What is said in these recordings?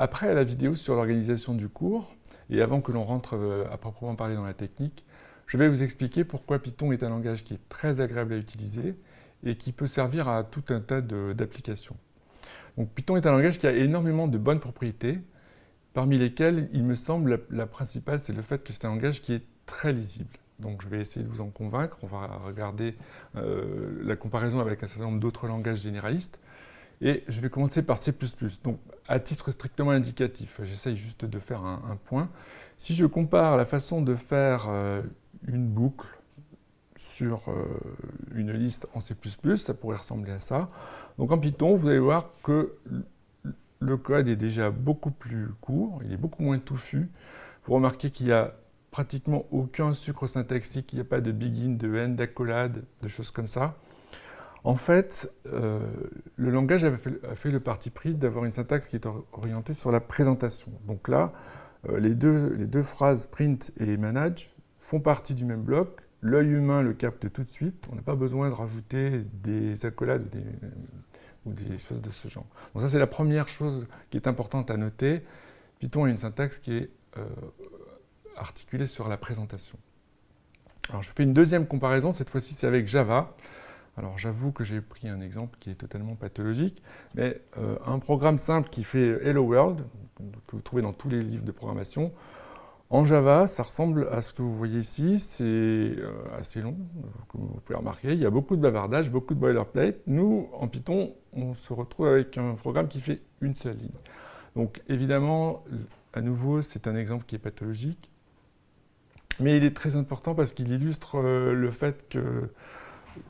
Après la vidéo sur l'organisation du cours, et avant que l'on rentre euh, à proprement parler dans la technique, je vais vous expliquer pourquoi Python est un langage qui est très agréable à utiliser et qui peut servir à tout un tas d'applications. Donc Python est un langage qui a énormément de bonnes propriétés, parmi lesquelles, il me semble, la, principale, c'est le fait que c'est un langage qui est très lisible. Donc je vais essayer de vous en convaincre. On va regarder euh, la comparaison avec un certain nombre d'autres langages généralistes. Et je vais commencer par C++. Donc, à titre strictement indicatif, j'essaye juste de faire un, point. Si je compare la façon de faire euh, une boucle sur euh, une liste en C++, ça pourrait ressembler à ça. Donc en Python, vous allez voir que le code est déjà beaucoup plus court, il est beaucoup moins touffu. Vous remarquez qu'il n'y a pratiquement aucun sucre syntaxique, il n'y a pas de begin, de end, d'accolade, de choses comme ça. En fait, euh, le langage a fait, le parti pris d'avoir une syntaxe qui est orientée sur la présentation. Donc là, euh, les, deux, phrases print et manage font partie du même bloc. L'œil humain le capte tout de suite. On n'a pas besoin de rajouter des accolades ou des, choses de ce genre. Donc ça, c'est la première chose qui est importante à noter. Python a une syntaxe qui est euh, articulée sur la présentation. Alors je fais une deuxième comparaison, cette fois-ci c'est avec Java. Alors j'avoue que j'ai pris un exemple qui est totalement pathologique, mais euh, un programme simple qui fait Hello World, que vous trouvez dans tous les livres de programmation, en Java, ça ressemble à ce que vous voyez ici, c'est euh, assez long, comme vous pouvez remarquer, il y a beaucoup de bavardage, beaucoup de boilerplate. Nous, en Python, on se retrouve avec un programme qui fait une seule ligne. Donc évidemment, à nouveau, c'est un exemple qui est pathologique, mais il est très important parce qu'il illustre euh, le fait que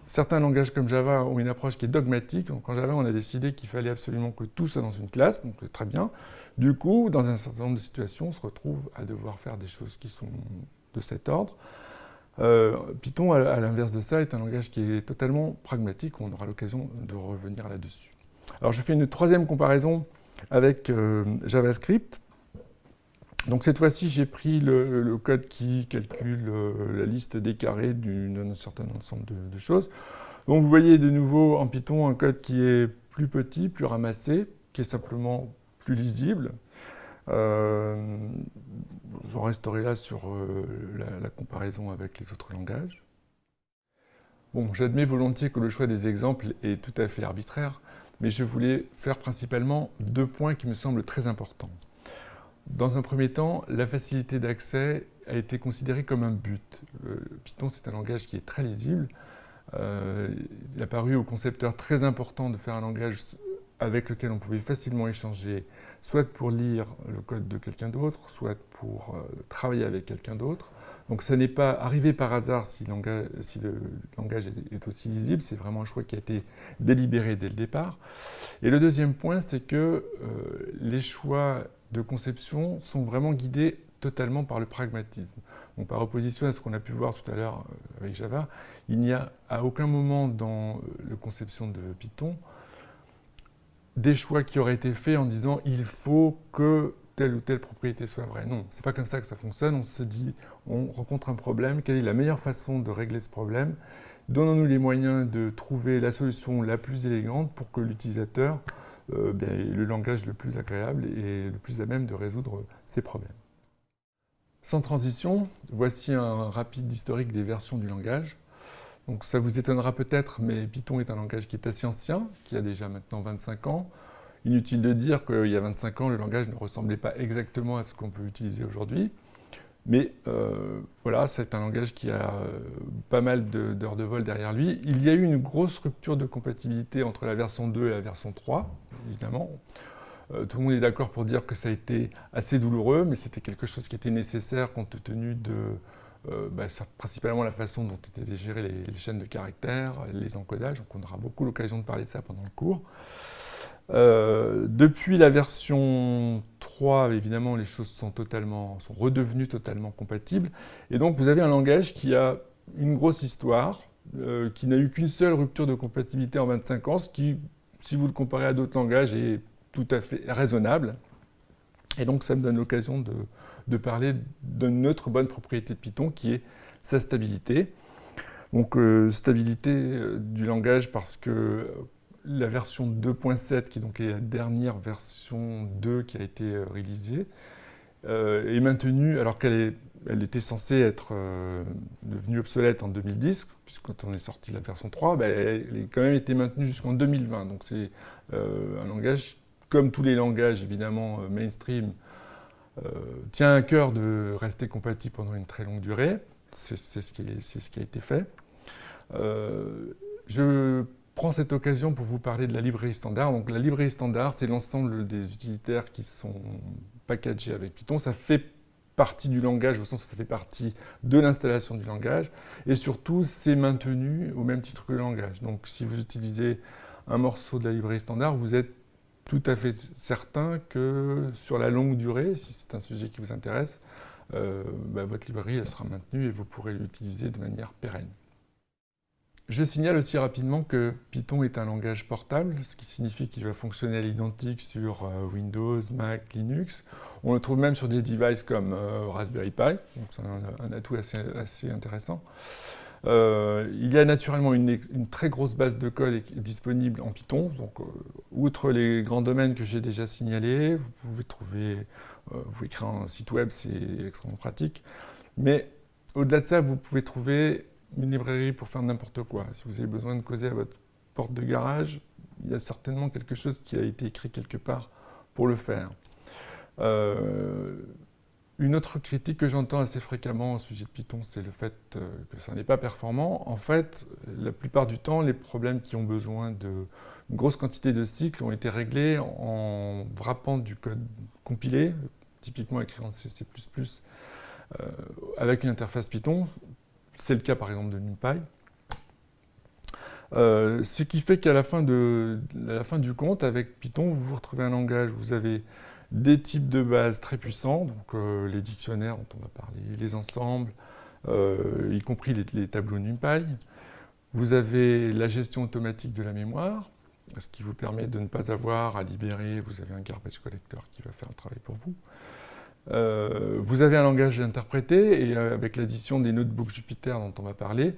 certains langages comme Java ont une approche qui est dogmatique. En Java, on a décidé qu'il fallait absolument que tout soit dans une classe, donc très bien. Du coup, dans un certain nombre de situations, on se retrouve à devoir faire des choses qui sont de cet ordre. Euh, Python, à l'inverse de ça, est un langage qui est totalement pragmatique. On aura l'occasion de revenir là-dessus. Alors je fais une troisième comparaison avec euh, JavaScript. Donc cette fois-ci, j'ai pris le, code qui calcule euh, la liste des carrés d'un certain ensemble de, choses. Donc vous voyez de nouveau en Python un code qui est plus petit, plus ramassé, qui est simplement plus lisible. Euh, J'en resterai là sur euh, la, la, comparaison avec les autres langages. Bon, j'admets volontiers que le choix des exemples est tout à fait arbitraire, mais je voulais faire principalement deux points qui me semblent très importants. Dans un premier temps, la facilité d'accès a été considérée comme un but. Euh, Python, c'est un langage qui est très lisible. Euh, il a paru aux concepteurs très important de faire un langage avec lequel on pouvait facilement échanger, soit pour lire le code de quelqu'un d'autre, soit pour euh, travailler avec quelqu'un d'autre. Donc ça n'est pas arrivé par hasard si, le langage est, aussi lisible, c'est vraiment un choix qui a été délibéré dès le départ. Et le deuxième point, c'est que les choix de conception sont vraiment guidés totalement par le pragmatisme. Donc par opposition à ce qu'on a pu voir tout à l'heure euh, avec Java, il n'y a à aucun moment dans euh, la conception de Python des choix qui auraient été faits en disant il faut que telle ou telle propriété soit vraie. Non, c'est pas comme ça que ça fonctionne. On se dit, on rencontre un problème, quelle est la meilleure façon de régler ce problème? Donnons-nous les moyens de trouver la solution la plus élégante pour que l'utilisateur euh, le langage le plus agréable et le plus à même de résoudre ces problèmes. Sans transition, voici un rapide historique des versions du langage. Donc ça vous étonnera peut-être, mais Python est un langage qui est assez ancien, qui a déjà maintenant 25 ans. Inutile de dire qu'il y a 25 ans, le langage ne ressemblait pas exactement à ce qu'on peut utiliser aujourd'hui. Mais euh, voilà, c'est un langage qui a euh, pas mal d'heures de, vol derrière lui. Il y a eu une grosse rupture de compatibilité entre la version 2 et la version 3, évidemment. Euh, tout le monde est d'accord pour dire que ça a été assez douloureux, mais c'était quelque chose qui était nécessaire compte tenu de bah, principalement la façon dont étaient gérées les, les, chaînes de caractères, les encodages. Donc on aura beaucoup l'occasion de parler de ça pendant le cours. Euh, depuis la version 3, évidemment, les choses sont, totalement, sont redevenues totalement compatibles. Et donc, vous avez un langage qui a une grosse histoire, euh, qui n'a eu qu'une seule rupture de compatibilité en 25 ans, ce qui, si vous le comparez à d'autres langages, est tout à fait raisonnable. Et donc, ça me donne l'occasion de, parler d'une autre bonne propriété de Python, qui est sa stabilité. Donc, euh, stabilité du langage parce que la version 2.7, qui est donc la dernière version 2 qui a été euh, réalisée, euh, est maintenue alors qu'elle elle était censée être devenue obsolète en 2010, puisque quand on est sorti la version 3, ben, elle a quand même été maintenue jusqu'en 2020. Donc c'est un langage, comme tous les langages évidemment mainstream, tient à cœur de rester compatible pendant une très longue durée. C'est ce, ce, qui a été fait. je prends cette occasion pour vous parler de la librairie standard. Donc la librairie standard, c'est l'ensemble des utilitaires qui sont packagés avec Python. Ça fait partie du langage, au sens où ça fait partie de l'installation du langage. Et surtout, c'est maintenu au même titre que le langage. Donc si vous utilisez un morceau de la librairie standard, vous êtes tout à fait certain que sur la longue durée, si c'est un sujet qui vous intéresse, euh, bah, votre librairie elle sera maintenue et vous pourrez l'utiliser de manière pérenne. Je signale aussi rapidement que Python est un langage portable, ce qui signifie qu'il va fonctionner à l'identique sur euh, Windows, Mac, Linux. On le trouve même sur des devices comme euh, Raspberry Pi, donc c'est un, atout assez, intéressant. Euh, il y a naturellement une, très grosse base de code disponible en Python. Donc, outre les grands domaines que j'ai déjà signalés, vous pouvez trouver, vous pouvez créer un site web, c'est extrêmement pratique. Mais au-delà de ça, vous pouvez trouver une librairie pour faire n'importe quoi. Si vous avez besoin de causer à votre porte de garage, il y a certainement quelque chose qui a été écrit quelque part pour le faire. Euh, une autre critique que j'entends assez fréquemment au sujet de Python, c'est le fait euh, que ça n'est pas performant. En fait, la plupart du temps, les problèmes qui ont besoin de grosse quantité de cycles ont été réglés en wrappant du code compilé, typiquement écrit en C++, euh, avec une interface Python, c'est le cas par exemple de NumPy. Euh, ce qui fait qu'à la, fin du compte, avec Python, vous vous retrouvez un langage, vous avez des types de bases très puissants, donc euh, les dictionnaires dont on va parler, les ensembles, euh, y compris les, tableaux NumPy. Vous avez la gestion automatique de la mémoire, ce qui vous permet de ne pas avoir à libérer, vous avez un garbage collector qui va faire le travail pour vous. Euh, vous avez un langage interprété et euh, avec l'addition des notebooks Jupyter dont on va parler,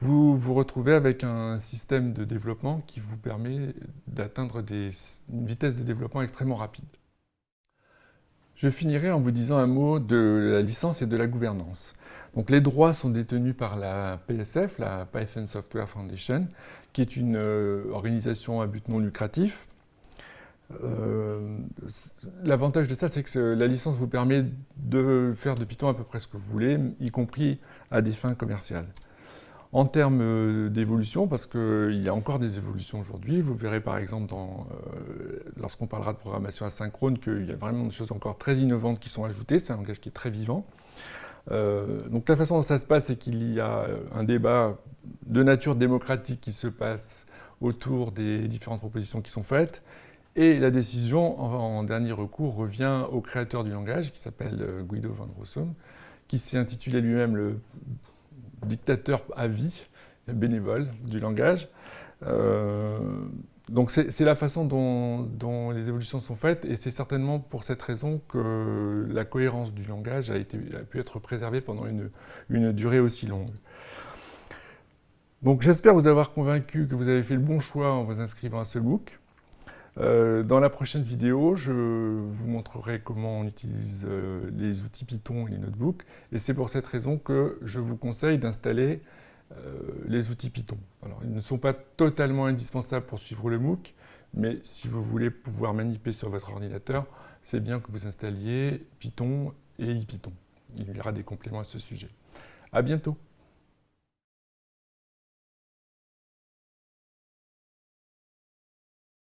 vous vous retrouvez avec un système de développement qui vous permet d'atteindre une vitesse de développement extrêmement rapide. Je finirai en vous disant un mot de la licence et de la gouvernance. Donc les droits sont détenus par la PSF, la Python Software Foundation, qui est une euh, organisation à but non lucratif euh, l'avantage de ça, c'est que la licence vous permet de faire de Python à peu près ce que vous voulez, y compris à des fins commerciales. En termes euh, d'évolution, parce qu'il y a encore des évolutions aujourd'hui, vous verrez par exemple euh, lorsqu'on parlera de programmation asynchrone qu'il y a vraiment des choses encore très innovantes qui sont ajoutées, c'est un langage qui est très vivant. donc la façon dont ça se passe, c'est qu'il y a un débat de nature démocratique qui se passe autour des différentes propositions qui sont faites, et la décision, en, dernier recours, revient au créateur du langage, qui s'appelle euh, Guido van Rossum, qui s'est intitulé lui-même le dictateur à vie, bénévole du langage. Euh, donc c'est la façon dont, les évolutions sont faites, et c'est certainement pour cette raison que la cohérence du langage a, pu être préservée pendant une, une durée aussi longue. Donc j'espère vous avoir convaincu que vous avez fait le bon choix en vous inscrivant à ce MOOC. Euh, dans la prochaine vidéo, je vous montrerai comment on utilise euh, les outils Python et les notebooks. Et c'est pour cette raison que je vous conseille d'installer euh, les outils Python. Alors, ils ne sont pas totalement indispensables pour suivre le MOOC, mais si vous voulez pouvoir manipuler sur votre ordinateur, c'est bien que vous installiez Python et IPython. Il y aura des compléments à ce sujet. À bientôt